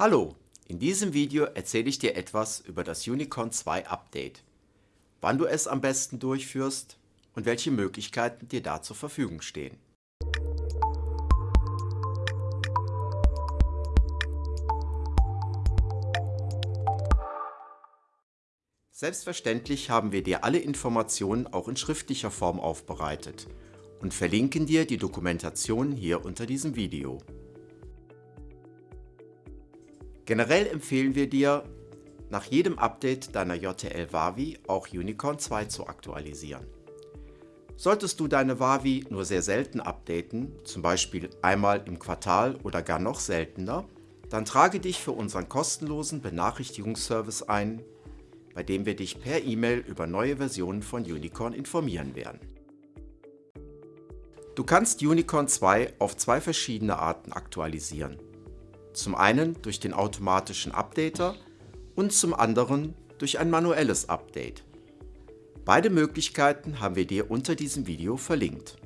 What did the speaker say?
Hallo, in diesem Video erzähle ich dir etwas über das Unicorn 2 Update, wann du es am besten durchführst und welche Möglichkeiten dir da zur Verfügung stehen. Selbstverständlich haben wir dir alle Informationen auch in schriftlicher Form aufbereitet und verlinken dir die Dokumentation hier unter diesem Video. Generell empfehlen wir dir, nach jedem Update deiner JTL Wavi auch Unicorn 2 zu aktualisieren. Solltest du deine Wavi nur sehr selten updaten, zum Beispiel einmal im Quartal oder gar noch seltener, dann trage dich für unseren kostenlosen Benachrichtigungsservice ein, bei dem wir dich per E-Mail über neue Versionen von Unicorn informieren werden. Du kannst Unicorn 2 auf zwei verschiedene Arten aktualisieren. Zum einen durch den automatischen Updater und zum anderen durch ein manuelles Update. Beide Möglichkeiten haben wir dir unter diesem Video verlinkt.